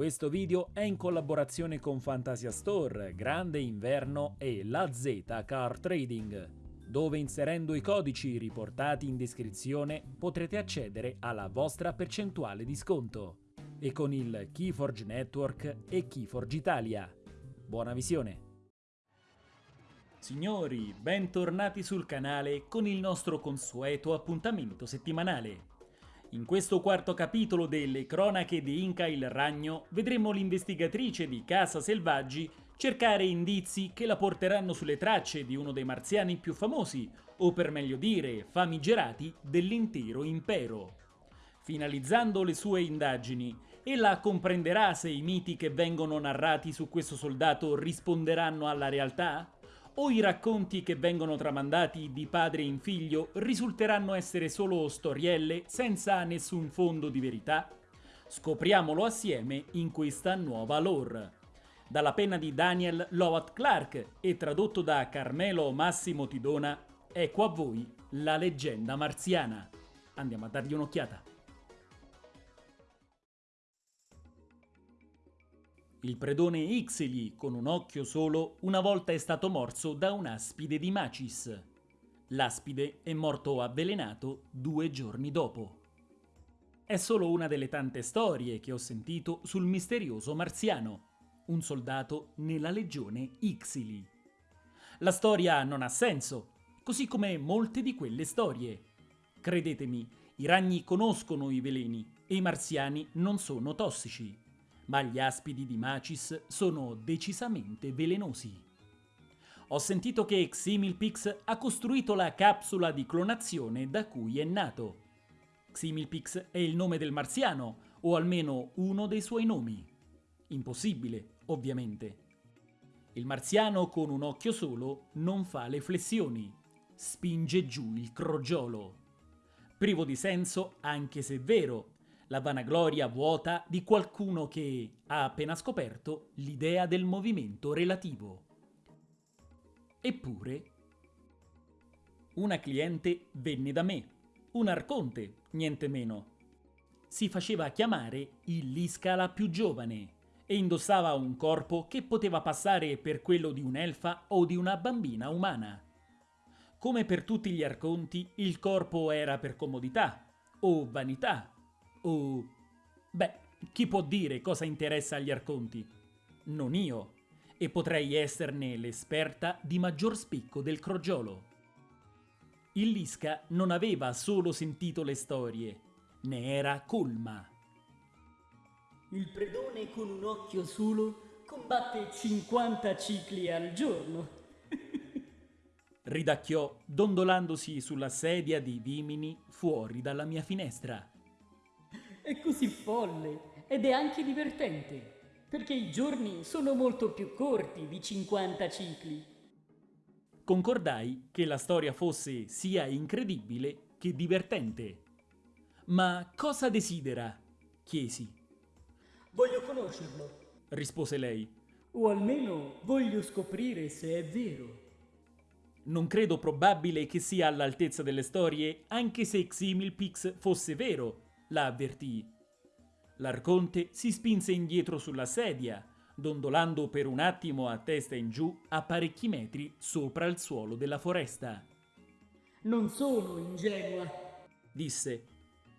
Questo video è in collaborazione con Fantasia Store, Grande Inverno e La Z Car Trading, dove inserendo i codici riportati in descrizione potrete accedere alla vostra percentuale di sconto e con il Keyforge Network e Keyforge Italia. Buona visione! Signori, bentornati sul canale con il nostro consueto appuntamento settimanale. In questo quarto capitolo delle cronache di Inca il Ragno vedremo l'investigatrice di Casa Selvaggi cercare indizi che la porteranno sulle tracce di uno dei marziani più famosi, o per meglio dire famigerati, dell'intero impero. Finalizzando le sue indagini, ella comprenderà se i miti che vengono narrati su questo soldato risponderanno alla realtà? O i racconti che vengono tramandati di padre in figlio risulteranno essere solo storielle senza nessun fondo di verità? Scopriamolo assieme in questa nuova lore. Dalla penna di Daniel Lowat Clark e tradotto da Carmelo Massimo Tidona, ecco a voi la leggenda marziana. Andiamo a dargli un'occhiata. Il predone Ixili, con un occhio solo, una volta è stato morso da un'aspide di Macis. L'aspide è morto avvelenato due giorni dopo. È solo una delle tante storie che ho sentito sul misterioso marziano, un soldato nella legione Ixili. La storia non ha senso, così come molte di quelle storie. Credetemi, i ragni conoscono i veleni e i marziani non sono tossici ma gli aspidi di Macis sono decisamente velenosi. Ho sentito che Ximilpix ha costruito la capsula di clonazione da cui è nato. Ximilpix è il nome del marziano, o almeno uno dei suoi nomi. Impossibile, ovviamente. Il marziano con un occhio solo non fa le flessioni, spinge giù il crogiolo. Privo di senso, anche se vero, la vanagloria vuota di qualcuno che ha appena scoperto l'idea del movimento relativo. Eppure, una cliente venne da me, un arconte, niente meno. Si faceva chiamare il Liscala più giovane e indossava un corpo che poteva passare per quello di un'elfa o di una bambina umana. Come per tutti gli arconti, il corpo era per comodità o vanità o... Beh, chi può dire cosa interessa agli arconti? Non io. E potrei esserne l'esperta di maggior spicco del crogiolo. Il Lisca non aveva solo sentito le storie, ne era colma. Il predone con un occhio solo combatte 50 cicli al giorno. Ridacchiò, dondolandosi sulla sedia di vimini fuori dalla mia finestra. È così folle ed è anche divertente, perché i giorni sono molto più corti di 50 cicli. Concordai che la storia fosse sia incredibile che divertente. Ma cosa desidera? chiesi. Voglio conoscerlo, rispose lei. O almeno voglio scoprire se è vero. Non credo probabile che sia all'altezza delle storie, anche se Ximilpix fosse vero, la avvertì. L'arconte si spinse indietro sulla sedia, dondolando per un attimo a testa in giù a parecchi metri sopra il suolo della foresta. Non sono ingenua, disse.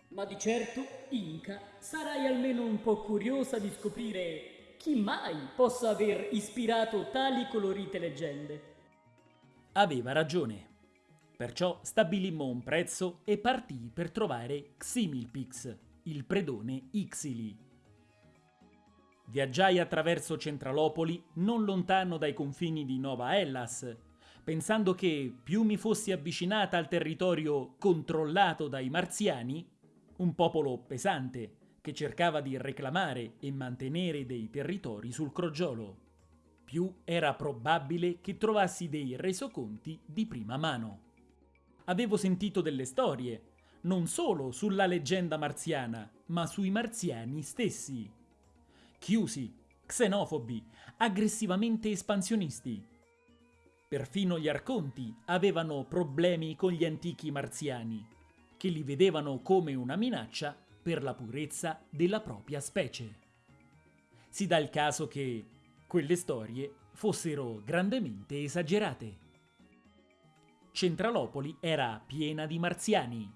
Ma di certo, Inca, sarai almeno un po' curiosa di scoprire chi mai possa aver ispirato tali colorite leggende. Aveva ragione. Perciò stabilimmo un prezzo e partì per trovare Ximilpix, il predone Ixili. Viaggiai attraverso Centralopoli, non lontano dai confini di Nova Hellas, pensando che più mi fossi avvicinata al territorio controllato dai marziani, un popolo pesante che cercava di reclamare e mantenere dei territori sul crogiolo, più era probabile che trovassi dei resoconti di prima mano avevo sentito delle storie, non solo sulla leggenda marziana, ma sui marziani stessi. Chiusi, xenofobi, aggressivamente espansionisti. Perfino gli arconti avevano problemi con gli antichi marziani, che li vedevano come una minaccia per la purezza della propria specie. si dà il caso che quelle storie fossero grandemente esagerate. Centralopoli era piena di marziani.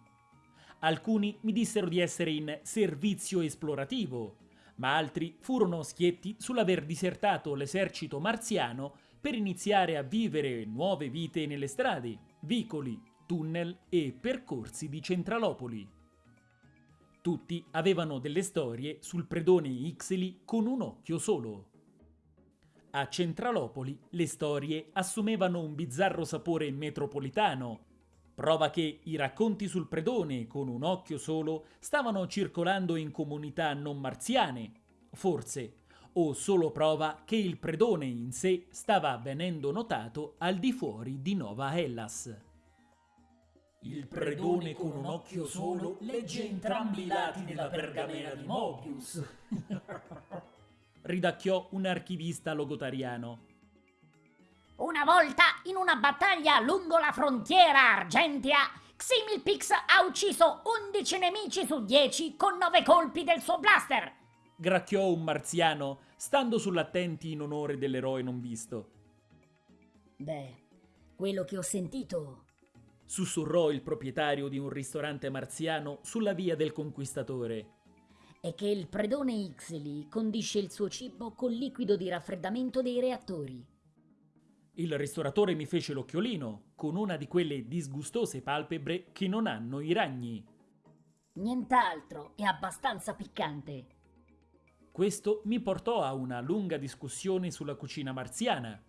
Alcuni mi dissero di essere in servizio esplorativo, ma altri furono schietti sull'aver disertato l'esercito marziano per iniziare a vivere nuove vite nelle strade, vicoli, tunnel e percorsi di Centralopoli. Tutti avevano delle storie sul predone Ixili con un occhio solo. A Centralopoli le storie assumevano un bizzarro sapore metropolitano, prova che i racconti sul predone con un occhio solo stavano circolando in comunità non marziane, forse, o solo prova che il predone in sé stava venendo notato al di fuori di Nova Hellas. Il predone con un occhio solo legge entrambi i lati della pergamena di Mobius. ridacchiò un archivista logotariano. Una volta, in una battaglia lungo la frontiera argentea, Ximilpix ha ucciso 11 nemici su 10 con 9 colpi del suo blaster. Gracchiò un marziano, stando sull'attenti in onore dell'eroe non visto. Beh, quello che ho sentito... Sussurrò il proprietario di un ristorante marziano sulla via del conquistatore è che il predone Ixeli condisce il suo cibo col liquido di raffreddamento dei reattori. Il ristoratore mi fece l'occhiolino con una di quelle disgustose palpebre che non hanno i ragni. Nient'altro, è abbastanza piccante. Questo mi portò a una lunga discussione sulla cucina marziana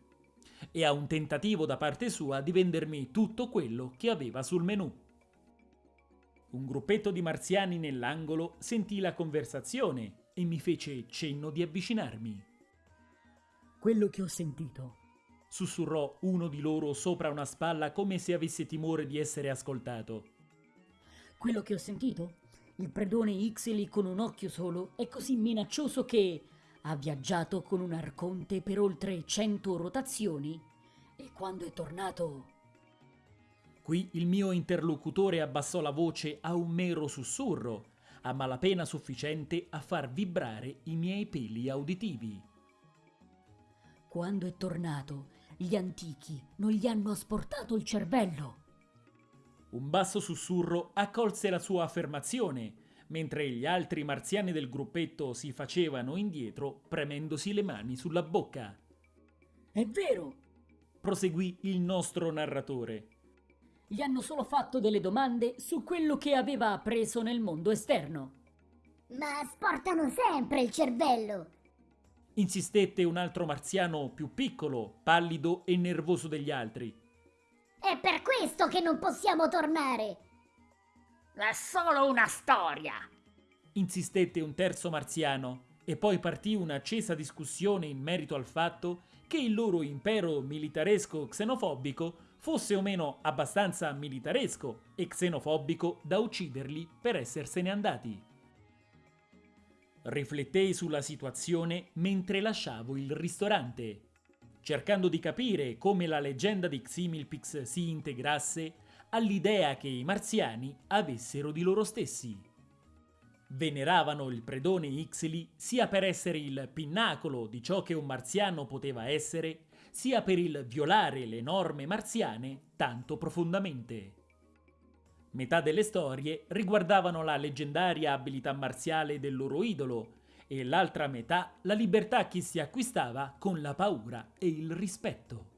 e a un tentativo da parte sua di vendermi tutto quello che aveva sul menù. Un gruppetto di marziani nell'angolo sentì la conversazione e mi fece cenno di avvicinarmi. Quello che ho sentito, sussurrò uno di loro sopra una spalla come se avesse timore di essere ascoltato. Quello che ho sentito? Il predone Ixeli con un occhio solo è così minaccioso che ha viaggiato con un arconte per oltre cento rotazioni e quando è tornato Qui il mio interlocutore abbassò la voce a un mero sussurro, a malapena sufficiente a far vibrare i miei peli uditivi. Quando è tornato, gli antichi non gli hanno asportato il cervello. Un basso sussurro accolse la sua affermazione, mentre gli altri marziani del gruppetto si facevano indietro premendosi le mani sulla bocca. È vero! proseguì il nostro narratore gli hanno solo fatto delle domande su quello che aveva appreso nel mondo esterno. Ma sportano sempre il cervello. Insistette un altro marziano più piccolo, pallido e nervoso degli altri. È per questo che non possiamo tornare. È solo una storia. Insistette un terzo marziano e poi partì un'accesa discussione in merito al fatto che il loro impero militaresco xenofobico fosse o meno abbastanza militaresco e xenofobico da ucciderli per essersene andati. Riflettei sulla situazione mentre lasciavo il ristorante, cercando di capire come la leggenda di Ximilpix si integrasse all'idea che i marziani avessero di loro stessi. Veneravano il predone Ixili sia per essere il pinnacolo di ciò che un marziano poteva essere, sia per il violare le norme marziane tanto profondamente. Metà delle storie riguardavano la leggendaria abilità marziale del loro idolo e l'altra metà la libertà che si acquistava con la paura e il rispetto.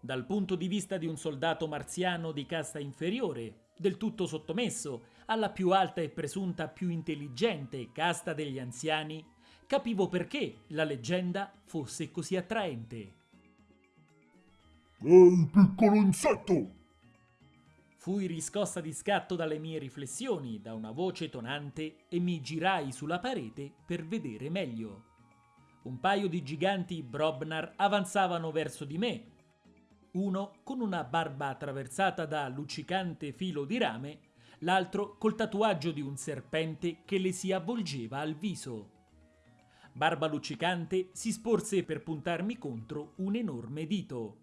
Dal punto di vista di un soldato marziano di casta inferiore, del tutto sottomesso alla più alta e presunta più intelligente casta degli anziani, capivo perché la leggenda fosse così attraente. Ehi, piccolo insetto! Fui riscossa di scatto dalle mie riflessioni da una voce tonante e mi girai sulla parete per vedere meglio. Un paio di giganti Brobnar avanzavano verso di me. Uno con una barba attraversata da luccicante filo di rame, l'altro col tatuaggio di un serpente che le si avvolgeva al viso. Barba luccicante si sporse per puntarmi contro un enorme dito.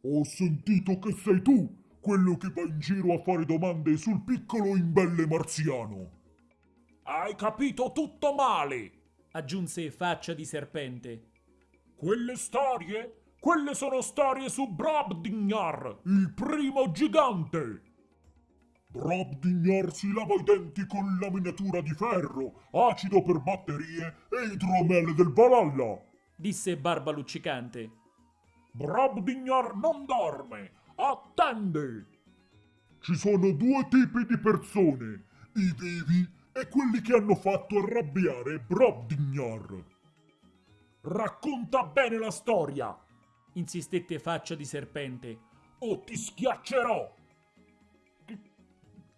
Ho sentito che sei tu, quello che va in giro a fare domande sul piccolo imbelle marziano. Hai capito tutto male, aggiunse faccia di serpente. Quelle storie? Quelle sono storie su Brobdingnar, il primo gigante! Brobdingnar si lava i denti con laminatura di ferro, acido per batterie e idromele del Valhalla! disse Barba Luccicante. Brobdingnar non dorme, attende! Ci sono due tipi di persone, i vivi e quelli che hanno fatto arrabbiare Brobdingnar. Racconta bene la storia, insistette faccia di serpente. o ti schiaccerò!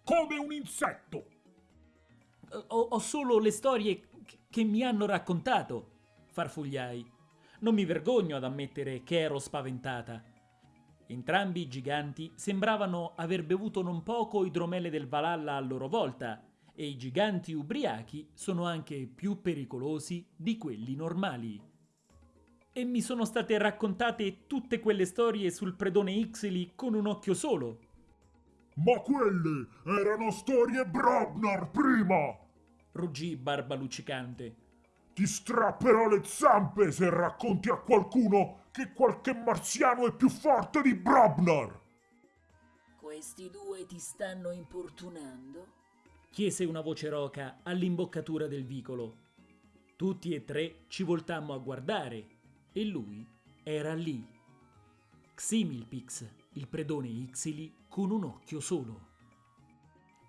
Come un insetto! Ho, ho solo le storie che- mi hanno raccontato, farfugliai. Non mi vergogno ad ammettere che ero spaventata. Entrambi i giganti sembravano aver bevuto non poco idromele del Valhalla a loro volta, e i giganti ubriachi sono anche più pericolosi di quelli normali. E mi sono state raccontate tutte quelle storie sul predone Ixili con un occhio solo. Ma quelle erano storie Brobnar prima! ruggì Barba Luccicante. Ti strapperò le zampe se racconti a qualcuno che qualche marziano è più forte di Brobnar! Questi due ti stanno importunando? chiese una voce roca all'imboccatura del vicolo. Tutti e tre ci voltammo a guardare e lui era lì. Ximilpix, il predone Ixili, con un occhio solo.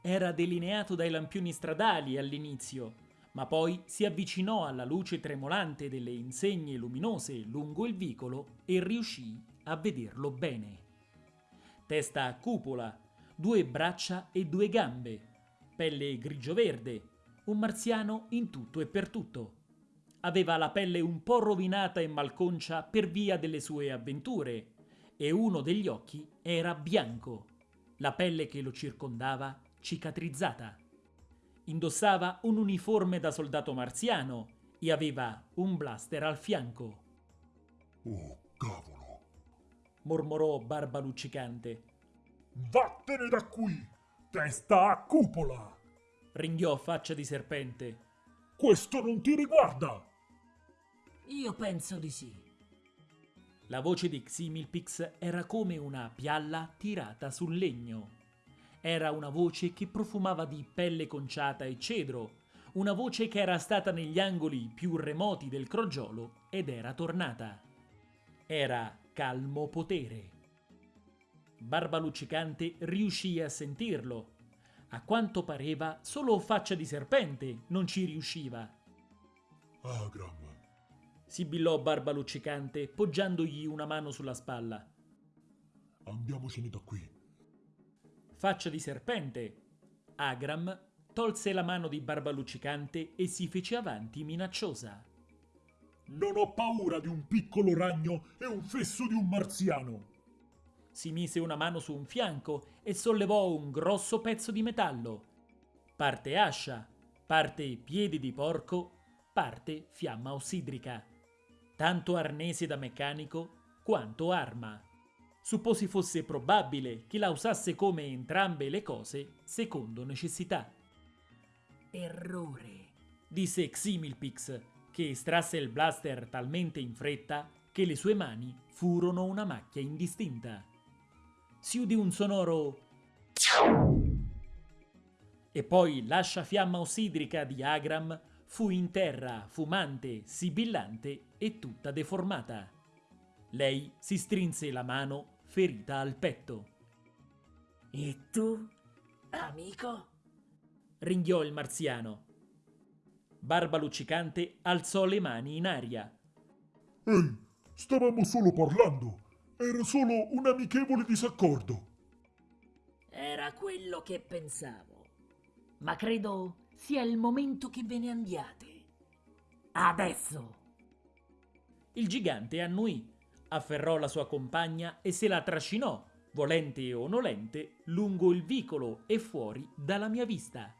Era delineato dai lampioni stradali all'inizio, ma poi si avvicinò alla luce tremolante delle insegne luminose lungo il vicolo e riuscì a vederlo bene. Testa a cupola, due braccia e due gambe, pelle grigio-verde, un marziano in tutto e per tutto. Aveva la pelle un po' rovinata e malconcia per via delle sue avventure, e uno degli occhi era bianco, la pelle che lo circondava cicatrizzata. Indossava un uniforme da soldato marziano e aveva un blaster al fianco, Oh, cavolo! mormorò Barba Luccicante. Vattene da qui! Testa a cupola! Ringhiò faccia di serpente. Questo non ti riguarda! Io penso di sì. La voce di Ximilpix era come una pialla tirata sul legno. Era una voce che profumava di pelle conciata e cedro, una voce che era stata negli angoli più remoti del crogiolo ed era tornata. Era calmo potere. Barba Luccicante riuscì a sentirlo. A quanto pareva, solo faccia di serpente non ci riusciva. Agram, Sibillò Barba Luccicante, poggiandogli una mano sulla spalla. andiamocene da qui. Faccia di serpente. Agram tolse la mano di Barba Luccicante e si fece avanti minacciosa. Non ho paura di un piccolo ragno e un fesso di un marziano. Si mise una mano su un fianco e sollevò un grosso pezzo di metallo. Parte ascia, parte piedi di porco, parte fiamma ossidrica. Tanto arnese da meccanico quanto arma. Supposi fosse probabile che la usasse come entrambe le cose secondo necessità. Errore. disse Ximilpix, che estrasse il blaster talmente in fretta che le sue mani furono una macchia indistinta. Si udì un sonoro e poi l'ascia fiamma ossidrica di Agram fu in terra, fumante, sibillante e tutta deformata. Lei si strinse la mano ferita al petto. E tu, amico? ringhiò il marziano. Barba luccicante alzò le mani in aria. Ehi, stavamo solo parlando. Era solo un amichevole disaccordo. Era quello che pensavo. Ma credo sia il momento che ve ne andiate. Adesso. Il gigante annuì, afferrò la sua compagna e se la trascinò, volente o nolente, lungo il vicolo e fuori dalla mia vista.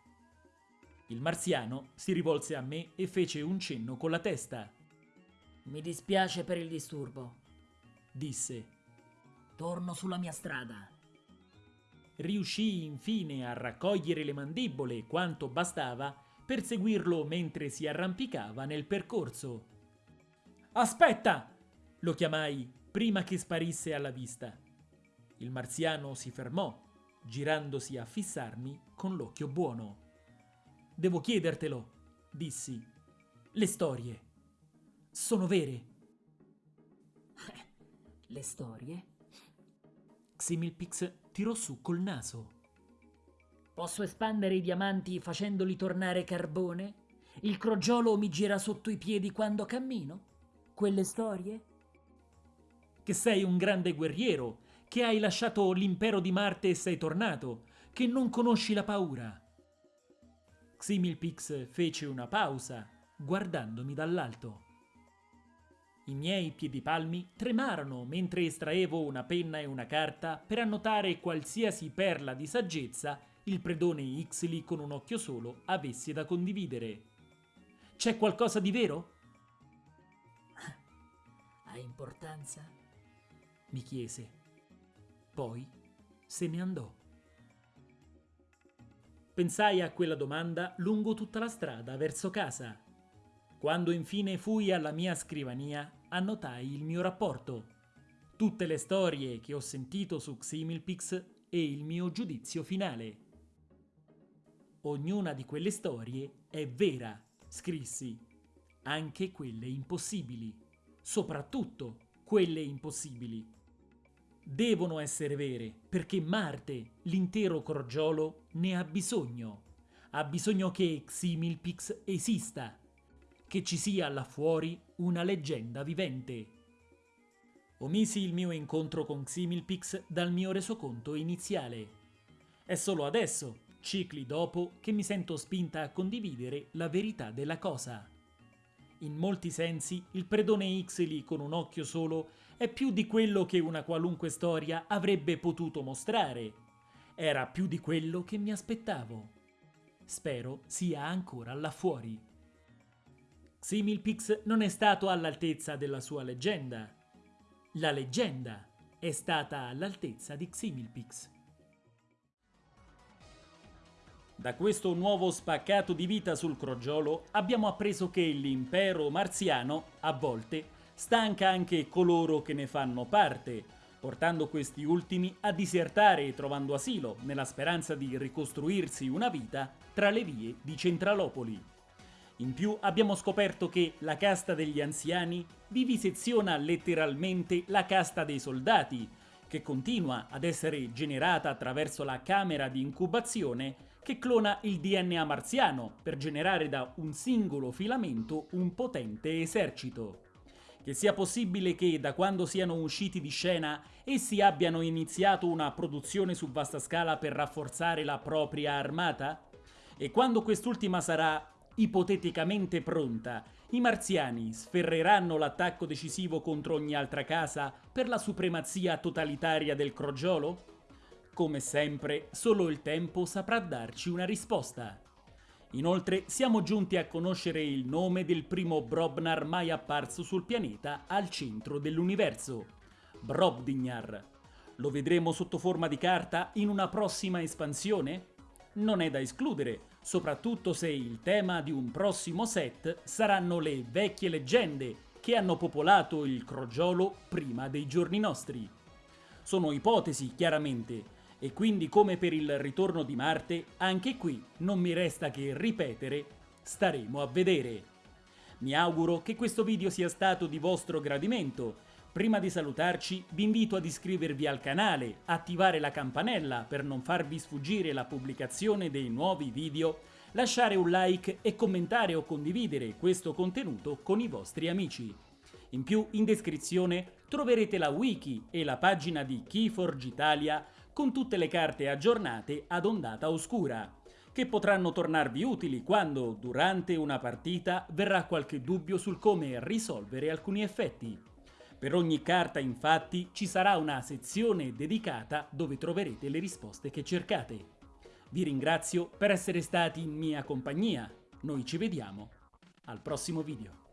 Il marziano si rivolse a me e fece un cenno con la testa. Mi dispiace per il disturbo. Disse. Torno sulla mia strada. Riuscì infine a raccogliere le mandibole quanto bastava per seguirlo mentre si arrampicava nel percorso. Aspetta! lo chiamai prima che sparisse alla vista. Il marziano si fermò, girandosi a fissarmi con l'occhio buono. Devo chiedertelo, dissi. Le storie sono vere. Le storie? Ximilpix tirò su col naso. Posso espandere i diamanti facendoli tornare carbone? Il crogiolo mi gira sotto i piedi quando cammino? Quelle storie? Che sei un grande guerriero, che hai lasciato l'impero di Marte e sei tornato, che non conosci la paura. Ximilpix fece una pausa, guardandomi dall'alto. I miei piedipalmi tremarono mentre estraevo una penna e una carta per annotare qualsiasi perla di saggezza il predone Ixli con un occhio solo avesse da condividere. C'è qualcosa di vero? Ha importanza? mi chiese. Poi se ne andò. Pensai a quella domanda lungo tutta la strada verso casa. Quando infine fui alla mia scrivania, annotai il mio rapporto, tutte le storie che ho sentito su Ximilpix e il mio giudizio finale. Ognuna di quelle storie è vera, scrissi, anche quelle impossibili, soprattutto quelle impossibili. Devono essere vere perché Marte, l'intero crogiolo, ne ha bisogno. Ha bisogno che Ximilpix esista, che ci sia là fuori una leggenda vivente. Omisi il mio incontro con Ximilpix dal mio resoconto iniziale. È solo adesso, cicli dopo, che mi sento spinta a condividere la verità della cosa. In molti sensi, il predone Ixeli con un occhio solo è più di quello che una qualunque storia avrebbe potuto mostrare. Era più di quello che mi aspettavo. Spero sia ancora là fuori. Ximilpix non è stato all'altezza della sua leggenda. La leggenda è stata all'altezza di Ximilpix. Da questo nuovo spaccato di vita sul crogiolo abbiamo appreso che l'impero marziano, a volte, stanca anche coloro che ne fanno parte, portando questi ultimi a disertare trovando asilo nella speranza di ricostruirsi una vita tra le vie di Centralopoli. In più abbiamo scoperto che la casta degli anziani viviseziona letteralmente la casta dei soldati, che continua ad essere generata attraverso la camera di incubazione che clona il DNA marziano per generare da un singolo filamento un potente esercito. Che sia possibile che da quando siano usciti di scena essi abbiano iniziato una produzione su vasta scala per rafforzare la propria armata? E quando quest'ultima sarà ipoteticamente pronta, i marziani sferreranno l'attacco decisivo contro ogni altra casa per la supremazia totalitaria del crogiolo? Come sempre, solo il tempo saprà darci una risposta. Inoltre siamo giunti a conoscere il nome del primo Brobnar mai apparso sul pianeta al centro dell'universo, Brobdingnar. Lo vedremo sotto forma di carta in una prossima espansione? Non è da escludere, soprattutto se il tema di un prossimo set saranno le vecchie leggende che hanno popolato il crogiolo prima dei giorni nostri. Sono ipotesi, chiaramente, e quindi come per il ritorno di Marte, anche qui non mi resta che ripetere, staremo a vedere. Mi auguro che questo video sia stato di vostro gradimento. Prima di salutarci vi invito ad iscrivervi al canale, attivare la campanella per non farvi sfuggire la pubblicazione dei nuovi video, lasciare un like e commentare o condividere questo contenuto con i vostri amici. In più in descrizione troverete la wiki e la pagina di Keyforge Italia con tutte le carte aggiornate ad ondata oscura, che potranno tornarvi utili quando, durante una partita, verrà qualche dubbio sul come risolvere alcuni effetti. Per ogni carta, infatti, ci sarà una sezione dedicata dove troverete le risposte che cercate. Vi ringrazio per essere stati in mia compagnia. Noi ci vediamo al prossimo video.